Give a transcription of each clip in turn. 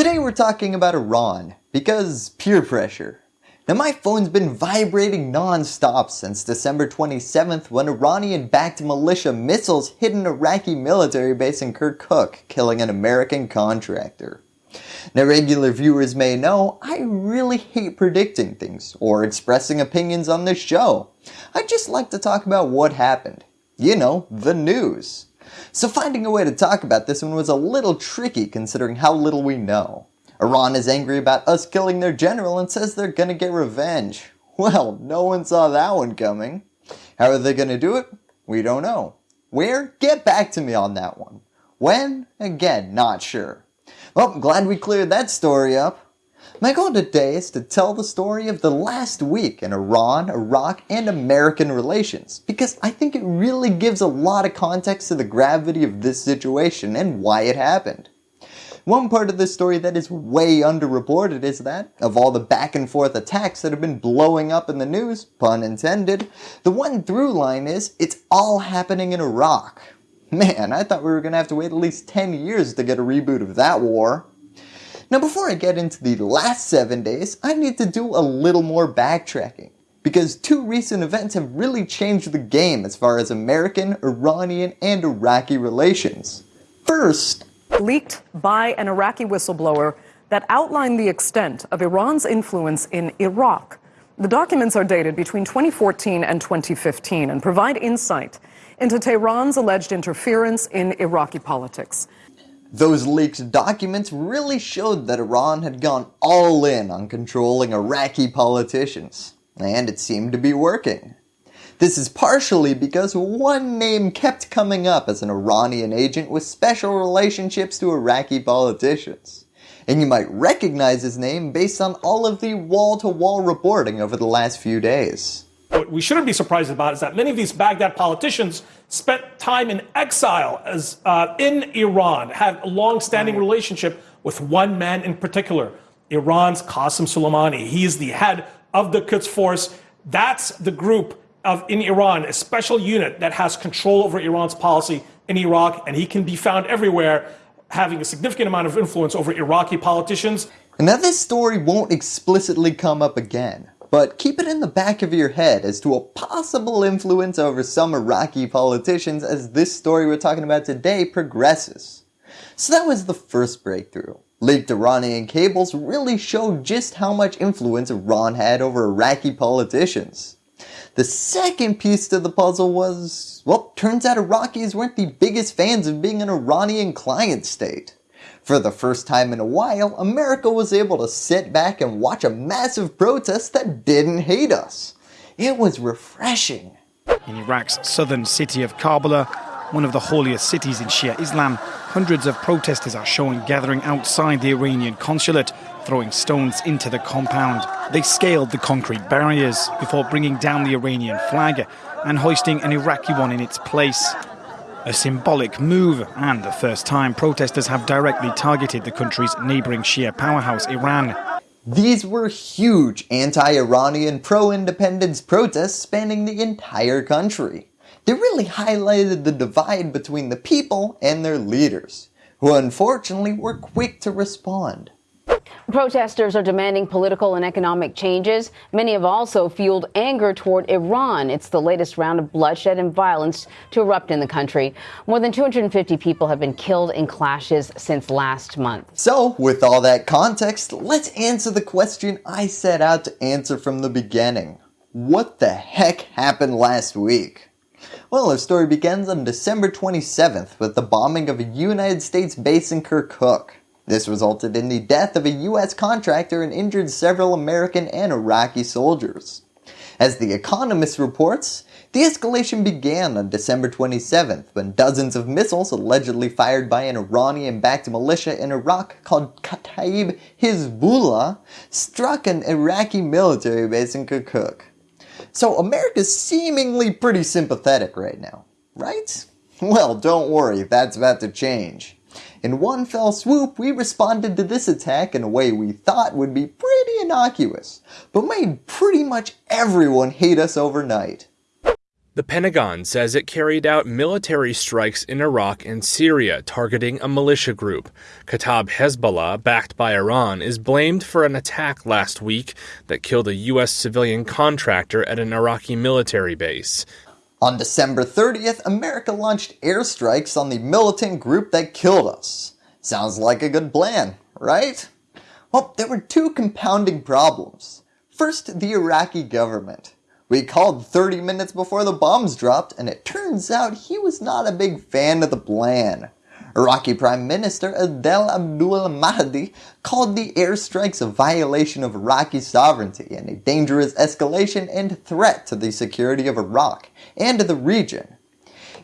Today we're talking about Iran, because peer pressure. Now my phone's been vibrating non-stop since December 27th when Iranian-backed militia missiles hit an Iraqi military base in Kirkuk, killing an American contractor. Now regular viewers may know, I really hate predicting things or expressing opinions on this show. I just like to talk about what happened. You know, the news. So finding a way to talk about this one was a little tricky considering how little we know. Iran is angry about us killing their general and says they're gonna get revenge. Well, no one saw that one coming. How are they gonna do it? We don't know. Where? Get back to me on that one. When? Again, not sure. Well, glad we cleared that story up. My goal today is to tell the story of the last week in Iran, Iraq, and American relations because I think it really gives a lot of context to the gravity of this situation and why it happened. One part of this story that is way underreported is that, of all the back and forth attacks that have been blowing up in the news, pun intended, the one through line is it's all happening in Iraq. Man, I thought we were going to have to wait at least 10 years to get a reboot of that war. Now before I get into the last 7 days, I need to do a little more backtracking. Because two recent events have really changed the game as far as American, Iranian, and Iraqi relations. First, leaked by an Iraqi whistleblower that outlined the extent of Iran's influence in Iraq. The documents are dated between 2014 and 2015 and provide insight into Tehran's alleged interference in Iraqi politics. Those leaked documents really showed that Iran had gone all in on controlling Iraqi politicians, and it seemed to be working. This is partially because one name kept coming up as an Iranian agent with special relationships to Iraqi politicians. And you might recognize his name based on all of the wall-to-wall -wall reporting over the last few days. What we shouldn't be surprised about is that many of these Baghdad politicians spent time in exile as uh, in Iran, had a long-standing relationship with one man in particular, Iran's Qasem Soleimani. He is the head of the Quds Force. That's the group of in Iran, a special unit that has control over Iran's policy in Iraq, and he can be found everywhere having a significant amount of influence over Iraqi politicians. And now this story won't explicitly come up again, but keep it in the back of your head as to a possible influence over some Iraqi politicians as this story we're talking about today progresses. So that was the first breakthrough. Leaked Iranian cables really showed just how much influence Iran had over Iraqi politicians. The second piece to the puzzle was, well, turns out Iraqis weren't the biggest fans of being an Iranian client state. For the first time in a while, America was able to sit back and watch a massive protest that didn't hate us. It was refreshing. In Iraq's southern city of Karbala, one of the holiest cities in Shia Islam, hundreds of protesters are shown gathering outside the Iranian consulate, throwing stones into the compound. They scaled the concrete barriers before bringing down the Iranian flag and hoisting an Iraqi one in its place. A symbolic move and the first time protesters have directly targeted the country's neighbouring Shia powerhouse Iran. These were huge anti-Iranian pro-independence protests spanning the entire country. They really highlighted the divide between the people and their leaders, who unfortunately were quick to respond. Protesters are demanding political and economic changes. Many have also fueled anger toward Iran. It's the latest round of bloodshed and violence to erupt in the country. More than 250 people have been killed in clashes since last month. So, with all that context, let's answer the question I set out to answer from the beginning. What the heck happened last week? Well, our story begins on December 27th with the bombing of a United States base in Kirkuk. This resulted in the death of a US contractor and injured several American and Iraqi soldiers. As The Economist reports, the escalation began on December 27th when dozens of missiles allegedly fired by an Iranian-backed militia in Iraq called Kataib Hezbollah struck an Iraqi military base in Kirkuk. So America's seemingly pretty sympathetic right now, right? Well, don't worry, that's about to change. In one fell swoop, we responded to this attack in a way we thought would be pretty innocuous, but made pretty much everyone hate us overnight. The Pentagon says it carried out military strikes in Iraq and Syria targeting a militia group. Kataib Hezbollah, backed by Iran, is blamed for an attack last week that killed a U.S. civilian contractor at an Iraqi military base. On December 30th, America launched airstrikes on the militant group that killed us. Sounds like a good plan, right? Well, there were two compounding problems. First, the Iraqi government. We called 30 minutes before the bombs dropped, and it turns out he was not a big fan of the plan. Iraqi Prime Minister Adel Abdul Mahdi called the airstrikes a violation of Iraqi sovereignty and a dangerous escalation and threat to the security of Iraq and the region.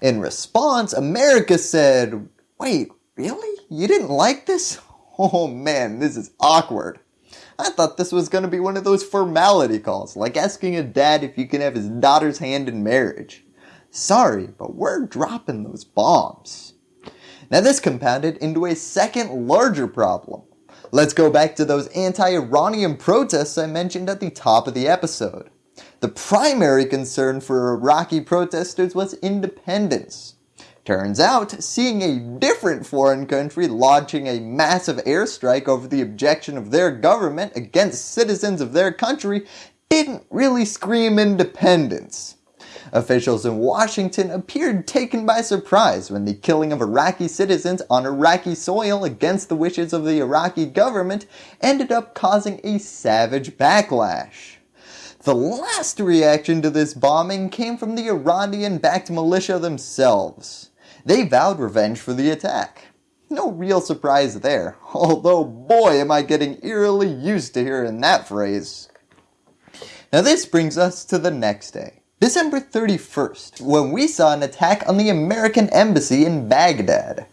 In response, America said, wait, really? You didn't like this? Oh man, this is awkward. I thought this was going to be one of those formality calls, like asking a dad if you can have his daughter's hand in marriage. Sorry, but we're dropping those bombs. Now this compounded into a second larger problem. Let's go back to those anti-Iranian protests I mentioned at the top of the episode. The primary concern for Iraqi protesters was independence. Turns out, seeing a different foreign country launching a massive airstrike over the objection of their government against citizens of their country didn't really scream independence. Officials in Washington appeared taken by surprise when the killing of Iraqi citizens on Iraqi soil against the wishes of the Iraqi government ended up causing a savage backlash. The last reaction to this bombing came from the Iranian-backed militia themselves. They vowed revenge for the attack. No real surprise there, although boy am I getting eerily used to hearing that phrase. Now this brings us to the next day, December 31st, when we saw an attack on the American Embassy in Baghdad.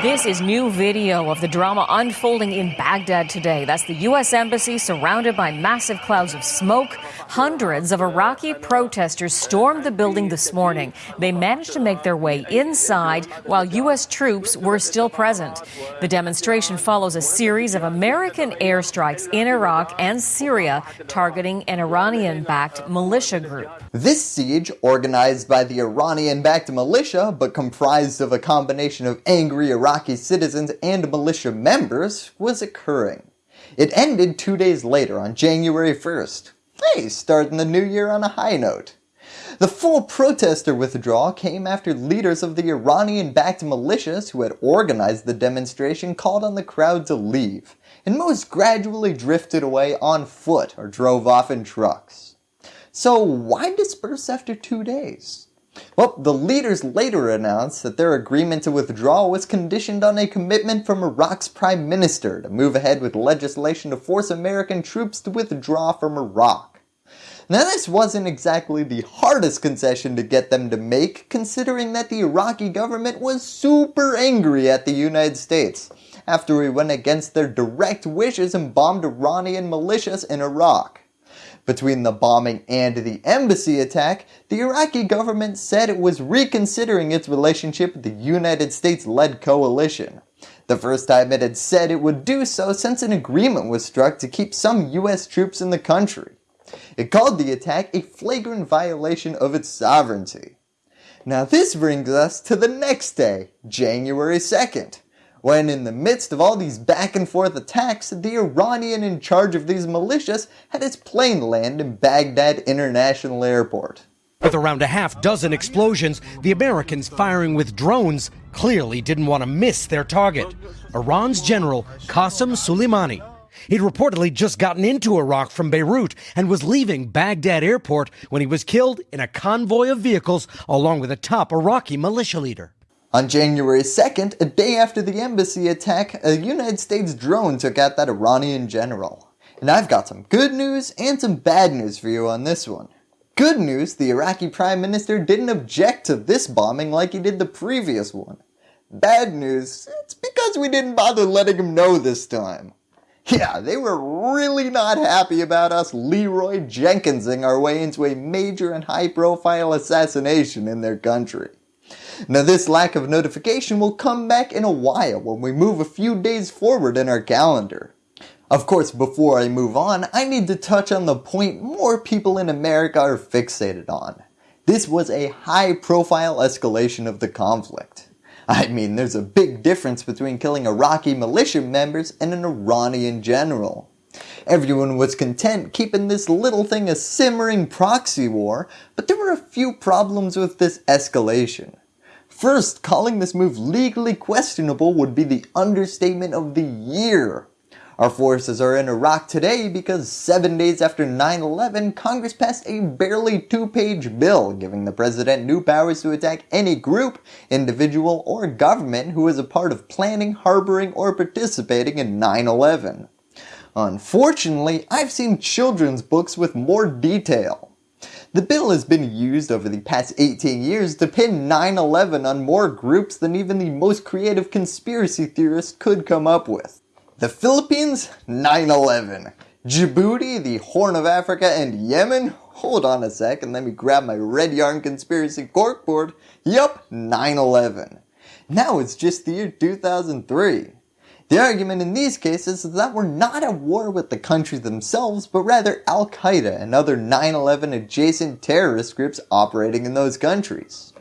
This is new video of the drama unfolding in Baghdad today. That's the U.S. Embassy surrounded by massive clouds of smoke. Hundreds of Iraqi protesters stormed the building this morning. They managed to make their way inside while U.S. troops were still present. The demonstration follows a series of American airstrikes in Iraq and Syria targeting an Iranian backed militia group. This siege, organized by the Iranian backed militia but comprised of a combination of angry Iraqi citizens and militia members was occurring. It ended two days later on January 1st. Hey, starting the new year on a high note. The full protester withdrawal came after leaders of the Iranian-backed militias who had organized the demonstration called on the crowd to leave, and most gradually drifted away on foot or drove off in trucks. So why disperse after two days? Well, the leaders later announced that their agreement to withdraw was conditioned on a commitment from Iraq's prime minister to move ahead with legislation to force American troops to withdraw from Iraq. Now this wasn't exactly the hardest concession to get them to make considering that the Iraqi government was super angry at the United States after we went against their direct wishes and bombed Iranian militias in Iraq. Between the bombing and the embassy attack, the Iraqi government said it was reconsidering its relationship with the United States-led coalition. The first time it had said it would do so since an agreement was struck to keep some US troops in the country. It called the attack a flagrant violation of its sovereignty. Now this brings us to the next day, January 2nd when in the midst of all these back and forth attacks, the Iranian in charge of these militias had his plane land in Baghdad International Airport. With around a half dozen explosions, the Americans firing with drones clearly didn't want to miss their target, Iran's General Qasem Soleimani. He'd reportedly just gotten into Iraq from Beirut and was leaving Baghdad airport when he was killed in a convoy of vehicles along with a top Iraqi militia leader. On January 2nd, a day after the embassy attack, a United States drone took out that Iranian general. And I've got some good news and some bad news for you on this one. Good news, the Iraqi Prime Minister didn't object to this bombing like he did the previous one. Bad news, it's because we didn't bother letting him know this time. Yeah, they were really not happy about us Leroy Jenkinsing our way into a major and high profile assassination in their country. Now this lack of notification will come back in a while when we move a few days forward in our calendar. Of course, before I move on, I need to touch on the point more people in America are fixated on. This was a high profile escalation of the conflict. I mean, there's a big difference between killing Iraqi militia members and an Iranian general. Everyone was content keeping this little thing a simmering proxy war, but there were a few problems with this escalation. First, calling this move legally questionable would be the understatement of the year. Our forces are in Iraq today because seven days after 9-11, Congress passed a barely two-page bill giving the president new powers to attack any group, individual, or government who is a part of planning, harboring, or participating in 9-11. Unfortunately, I've seen children's books with more detail. The bill has been used over the past 18 years to pin 9-11 on more groups than even the most creative conspiracy theorists could come up with. The Philippines, 9-11. Djibouti, the Horn of Africa, and Yemen? Hold on a sec and let me grab my red yarn conspiracy corkboard. Yup, 9-11. Now it's just the year 2003. The argument in these cases is that we're not at war with the countries themselves, but rather Al-Qaeda and other 9-11 adjacent terrorist groups operating in those countries.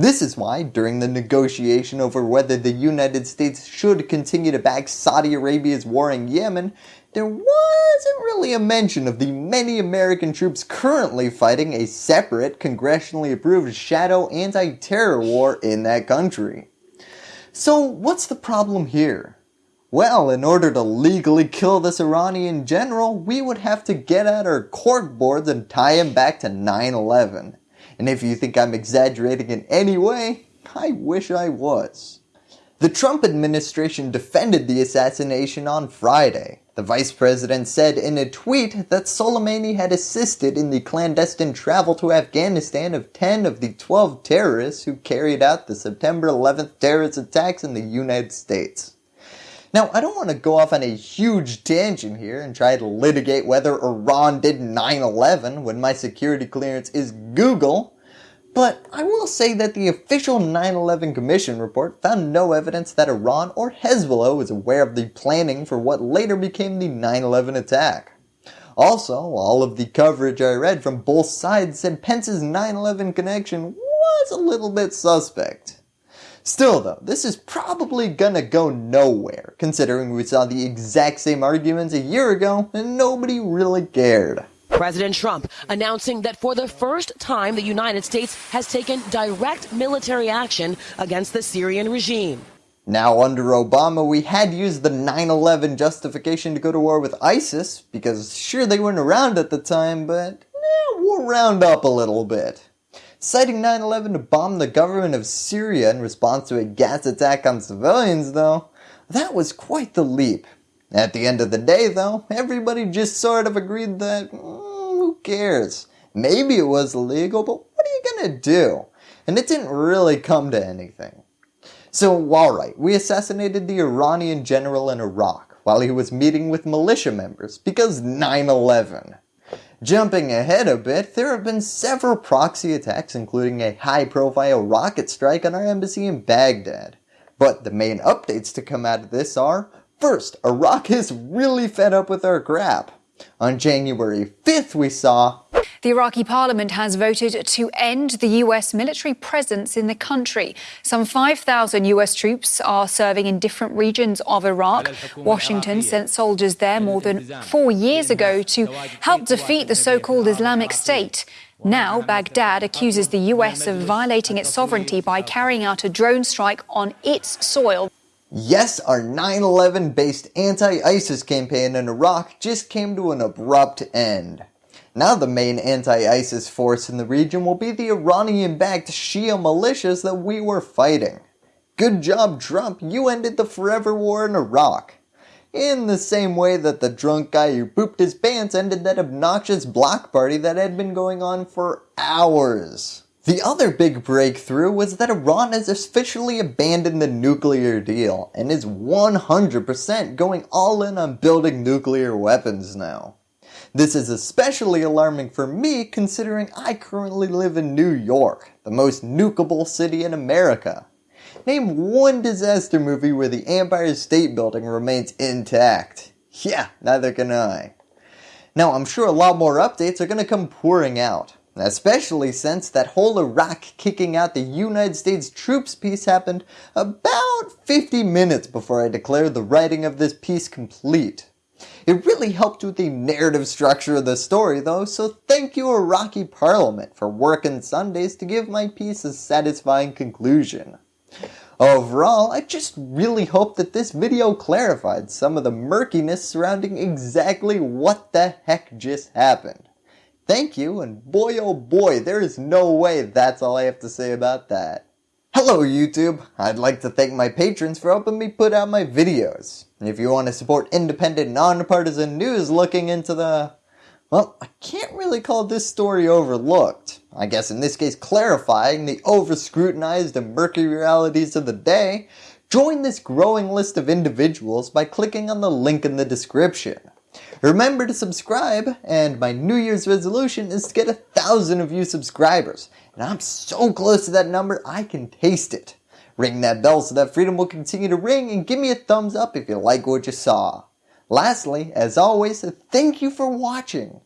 This is why, during the negotiation over whether the United States should continue to back Saudi Arabia's war in Yemen, there wasn't really a mention of the many American troops currently fighting a separate, congressionally approved shadow anti-terror war in that country. So what's the problem here? Well, in order to legally kill this Iranian general, we would have to get out our cork boards and tie him back to 9-11. And if you think I'm exaggerating in any way, I wish I was. The Trump administration defended the assassination on Friday. The vice president said in a tweet that Soleimani had assisted in the clandestine travel to Afghanistan of 10 of the 12 terrorists who carried out the September 11th terrorist attacks in the United States. Now, I don't want to go off on a huge tangent here and try to litigate whether Iran did 9-11 when my security clearance is Google, but I will say that the official 9-11 Commission report found no evidence that Iran or Hezbollah was aware of the planning for what later became the 9-11 attack. Also, all of the coverage I read from both sides said Pence's 9-11 connection was a little bit suspect. Still though, this is probably gonna go nowhere, considering we saw the exact same arguments a year ago and nobody really cared. President Trump announcing that for the first time the United States has taken direct military action against the Syrian regime. Now under Obama we had used the 9-11 justification to go to war with ISIS, because sure they weren't around at the time, but eh, we'll round up a little bit. Citing 9-11 to bomb the government of Syria in response to a gas attack on civilians though, that was quite the leap. At the end of the day though, everybody just sort of agreed that, mm, who cares? Maybe it was illegal, but what are you gonna do? And it didn't really come to anything. So alright, we assassinated the Iranian general in Iraq while he was meeting with militia members because 9-11. Jumping ahead a bit, there have been several proxy attacks including a high profile rocket strike on our embassy in Baghdad. But the main updates to come out of this are, first, Iraq is really fed up with our crap. On January 5th we saw the Iraqi parliament has voted to end the US military presence in the country. Some 5,000 US troops are serving in different regions of Iraq. Washington sent soldiers there more than four years ago to help defeat the so-called Islamic State. Now, Baghdad accuses the US of violating its sovereignty by carrying out a drone strike on its soil. Yes, our 9-11 based anti-ISIS campaign in Iraq just came to an abrupt end. Now the main anti-ISIS force in the region will be the Iranian-backed Shia militias that we were fighting. Good job Trump, you ended the forever war in Iraq. In the same way that the drunk guy who pooped his pants ended that obnoxious block party that had been going on for hours. The other big breakthrough was that Iran has officially abandoned the nuclear deal and is 100% going all in on building nuclear weapons now. This is especially alarming for me considering I currently live in New York, the most nukable city in America. Name one disaster movie where the Empire State Building remains intact. Yeah, neither can I. Now I'm sure a lot more updates are going to come pouring out. especially since that whole Iraq kicking out the United States troops piece happened about 50 minutes before I declared the writing of this piece complete. It really helped with the narrative structure of the story though, so thank you Iraqi parliament for working Sundays to give my piece a satisfying conclusion. Overall, I just really hope that this video clarified some of the murkiness surrounding exactly what the heck just happened. Thank you, and boy oh boy, there is no way that's all I have to say about that. Hello YouTube! I'd like to thank my patrons for helping me put out my videos. If you want to support independent, nonpartisan news looking into the... Well, I can't really call this story overlooked. I guess in this case clarifying the over-scrutinized and murky realities of the day, join this growing list of individuals by clicking on the link in the description. Remember to subscribe, and my New Year's resolution is to get a thousand of you subscribers, and I'm so close to that number I can taste it. Ring that bell so that freedom will continue to ring and give me a thumbs up if you like what you saw. Lastly, as always, thank you for watching.